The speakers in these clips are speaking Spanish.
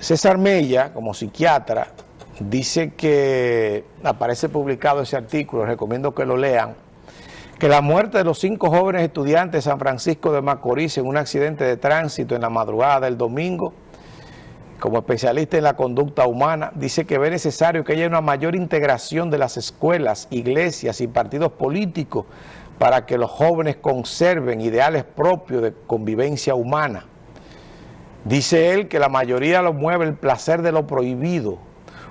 César Mella, como psiquiatra, dice que, aparece publicado ese artículo, recomiendo que lo lean, que la muerte de los cinco jóvenes estudiantes de San Francisco de Macorís en un accidente de tránsito en la madrugada del domingo, como especialista en la conducta humana, dice que ve necesario que haya una mayor integración de las escuelas, iglesias y partidos políticos para que los jóvenes conserven ideales propios de convivencia humana. Dice él que la mayoría lo mueve el placer de lo prohibido,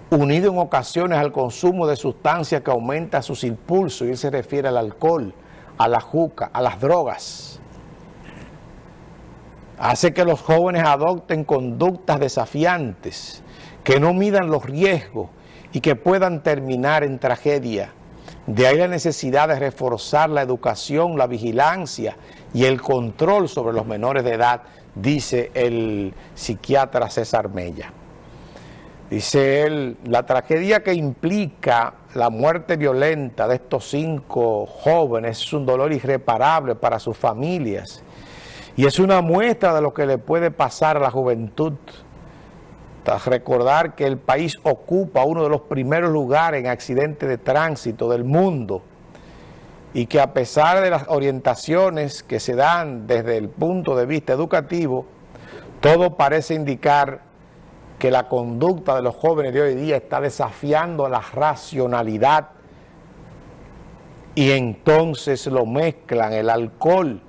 unido en ocasiones al consumo de sustancias que aumenta sus impulsos, y él se refiere al alcohol, a la juca, a las drogas. Hace que los jóvenes adopten conductas desafiantes, que no midan los riesgos y que puedan terminar en tragedia. De ahí la necesidad de reforzar la educación, la vigilancia y el control sobre los menores de edad, dice el psiquiatra César Mella. Dice él, la tragedia que implica la muerte violenta de estos cinco jóvenes es un dolor irreparable para sus familias y es una muestra de lo que le puede pasar a la juventud. Recordar que el país ocupa uno de los primeros lugares en accidentes de tránsito del mundo y que a pesar de las orientaciones que se dan desde el punto de vista educativo, todo parece indicar que la conducta de los jóvenes de hoy día está desafiando la racionalidad y entonces lo mezclan el alcohol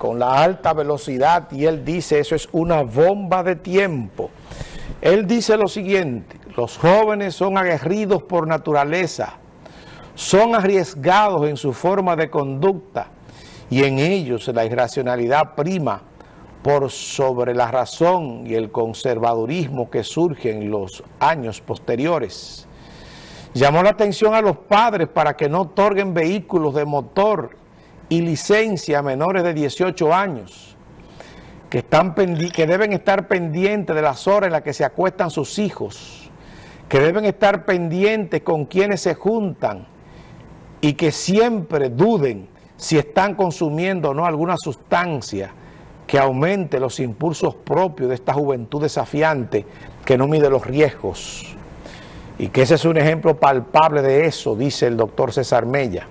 con la alta velocidad y él dice eso es una bomba de tiempo. Él dice lo siguiente, los jóvenes son aguerridos por naturaleza, son arriesgados en su forma de conducta y en ellos la irracionalidad prima por sobre la razón y el conservadurismo que surge en los años posteriores. Llamó la atención a los padres para que no otorguen vehículos de motor y licencia a menores de 18 años, que, están que deben estar pendientes de las horas en las que se acuestan sus hijos, que deben estar pendientes con quienes se juntan y que siempre duden si están consumiendo o no alguna sustancia que aumente los impulsos propios de esta juventud desafiante que no mide los riesgos. Y que ese es un ejemplo palpable de eso, dice el doctor César Mella.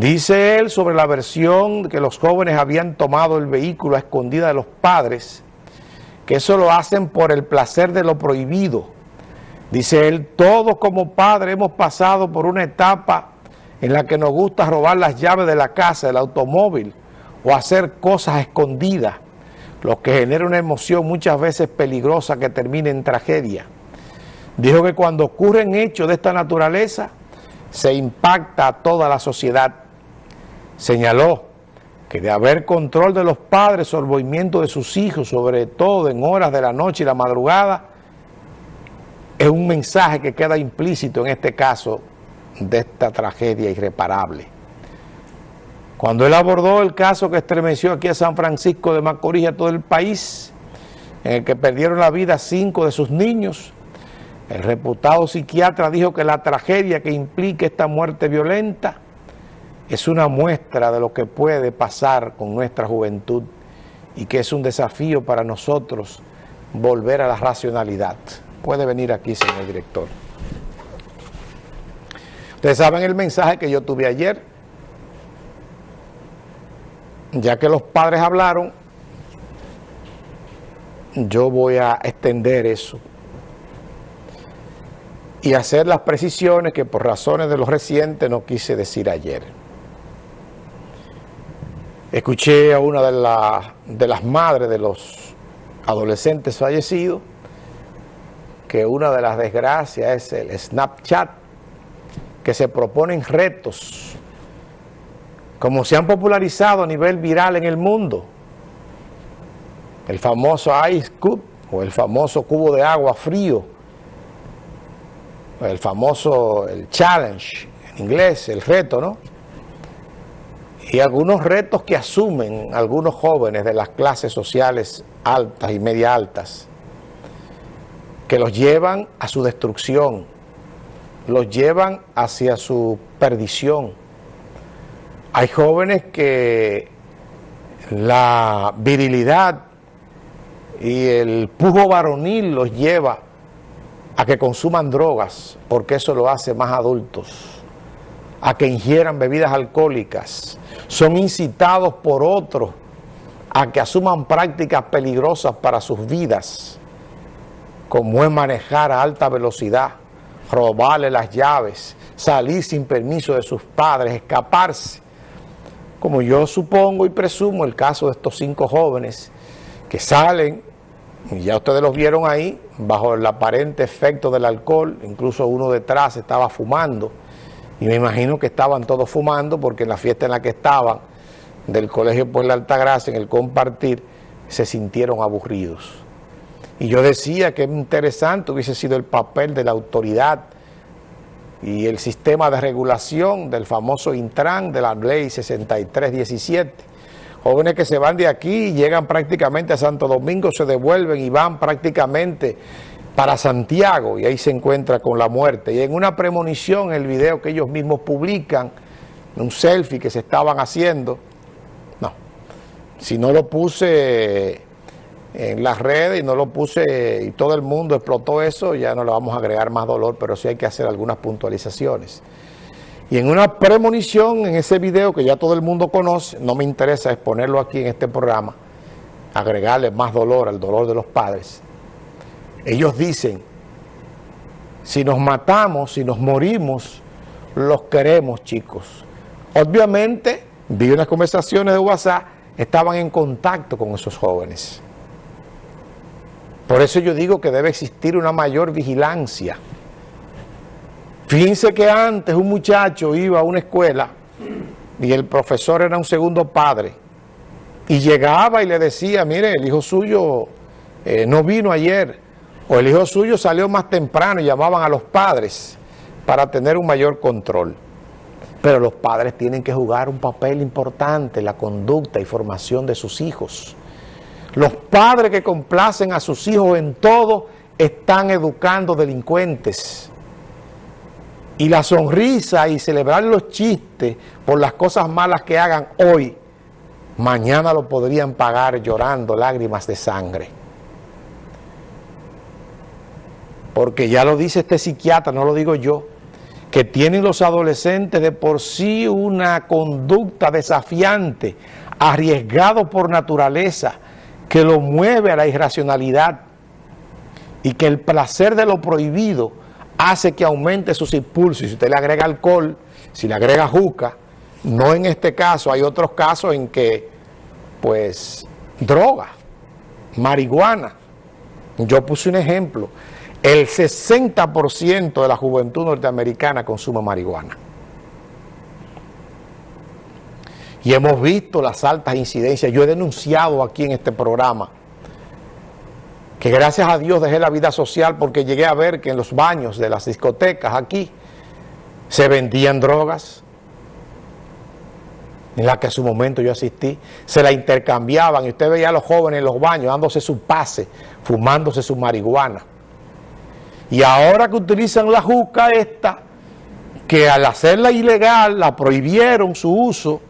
Dice él sobre la versión que los jóvenes habían tomado el vehículo a escondida de los padres, que eso lo hacen por el placer de lo prohibido. Dice él, todos como padres hemos pasado por una etapa en la que nos gusta robar las llaves de la casa, del automóvil, o hacer cosas escondidas, lo que genera una emoción muchas veces peligrosa que termina en tragedia. Dijo que cuando ocurren hechos de esta naturaleza, se impacta a toda la sociedad. Señaló que de haber control de los padres sobre el movimiento de sus hijos, sobre todo en horas de la noche y la madrugada, es un mensaje que queda implícito en este caso de esta tragedia irreparable. Cuando él abordó el caso que estremeció aquí a San Francisco de Macorís y a todo el país, en el que perdieron la vida cinco de sus niños, el reputado psiquiatra dijo que la tragedia que implica esta muerte violenta es una muestra de lo que puede pasar con nuestra juventud y que es un desafío para nosotros volver a la racionalidad. Puede venir aquí, señor director. Ustedes saben el mensaje que yo tuve ayer, ya que los padres hablaron, yo voy a extender eso y hacer las precisiones que por razones de los recientes no quise decir ayer. Escuché a una de, de las madres de los adolescentes fallecidos que una de las desgracias es el Snapchat, que se proponen retos como se han popularizado a nivel viral en el mundo. El famoso Ice Cube o el famoso cubo de agua frío, el famoso el challenge en inglés, el reto, ¿no? Y algunos retos que asumen algunos jóvenes de las clases sociales altas y media altas, que los llevan a su destrucción, los llevan hacia su perdición. Hay jóvenes que la virilidad y el pujo varonil los lleva a que consuman drogas, porque eso lo hace más adultos, a que ingieran bebidas alcohólicas, son incitados por otros a que asuman prácticas peligrosas para sus vidas, como es manejar a alta velocidad, robarle las llaves, salir sin permiso de sus padres, escaparse, como yo supongo y presumo el caso de estos cinco jóvenes que salen, y ya ustedes los vieron ahí, bajo el aparente efecto del alcohol, incluso uno detrás estaba fumando, y me imagino que estaban todos fumando porque en la fiesta en la que estaban, del Colegio por la Altagracia, en el compartir, se sintieron aburridos. Y yo decía que interesante hubiese sido el papel de la autoridad y el sistema de regulación del famoso Intran de la ley 6317. Jóvenes que se van de aquí llegan prácticamente a Santo Domingo, se devuelven y van prácticamente para Santiago y ahí se encuentra con la muerte. Y en una premonición, el video que ellos mismos publican, un selfie que se estaban haciendo, no, si no lo puse en las redes y no lo puse y todo el mundo explotó eso, ya no le vamos a agregar más dolor, pero sí hay que hacer algunas puntualizaciones. Y en una premonición, en ese video que ya todo el mundo conoce, no me interesa exponerlo aquí en este programa, agregarle más dolor al dolor de los padres. Ellos dicen, si nos matamos, si nos morimos, los queremos, chicos. Obviamente, vi unas conversaciones de WhatsApp, estaban en contacto con esos jóvenes. Por eso yo digo que debe existir una mayor vigilancia. Fíjense que antes un muchacho iba a una escuela y el profesor era un segundo padre y llegaba y le decía, mire, el hijo suyo eh, no vino ayer o el hijo suyo salió más temprano y llamaban a los padres para tener un mayor control. Pero los padres tienen que jugar un papel importante en la conducta y formación de sus hijos. Los padres que complacen a sus hijos en todo están educando delincuentes. Y la sonrisa y celebrar los chistes por las cosas malas que hagan hoy, mañana lo podrían pagar llorando lágrimas de sangre. Porque ya lo dice este psiquiatra, no lo digo yo, que tienen los adolescentes de por sí una conducta desafiante, arriesgado por naturaleza, que lo mueve a la irracionalidad y que el placer de lo prohibido hace que aumente sus impulsos. Y si usted le agrega alcohol, si le agrega juca, no en este caso, hay otros casos en que, pues, droga, marihuana. Yo puse un ejemplo, el 60% de la juventud norteamericana consume marihuana. y hemos visto las altas incidencias. Yo he denunciado aquí en este programa que gracias a Dios dejé la vida social porque llegué a ver que en los baños de las discotecas aquí se vendían drogas en las que en su momento yo asistí, se la intercambiaban y usted veía a los jóvenes en los baños dándose su pase, fumándose su marihuana. Y ahora que utilizan la juca esta, que al hacerla ilegal la prohibieron su uso,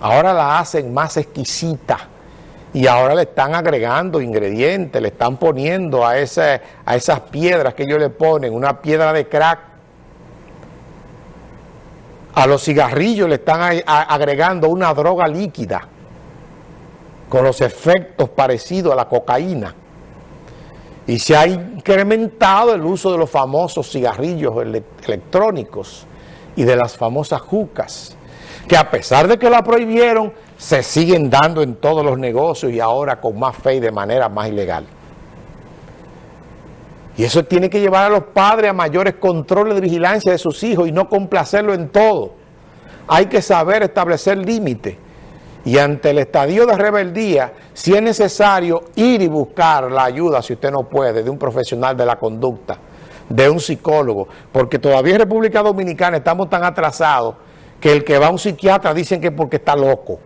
ahora la hacen más exquisita y ahora le están agregando ingredientes, le están poniendo a, esas piedras que ellos le ponen, una piedra de crack, a los cigarrillos le están agregando una droga líquida con los efectos parecidos a la cocaína. Y se ha incrementado el uso de los famosos cigarrillos electrónicos y de las famosas jucas que a pesar de que la prohibieron, se siguen dando en todos los negocios y ahora con más fe y de manera más ilegal. Y eso tiene que llevar a los padres a mayores controles de vigilancia de sus hijos y no complacerlo en todo. Hay que saber establecer límites. Y ante el estadio de rebeldía, si es necesario ir y buscar la ayuda, si usted no puede, de un profesional de la conducta, de un psicólogo, porque todavía en República Dominicana estamos tan atrasados que el que va a un psiquiatra dicen que porque está loco.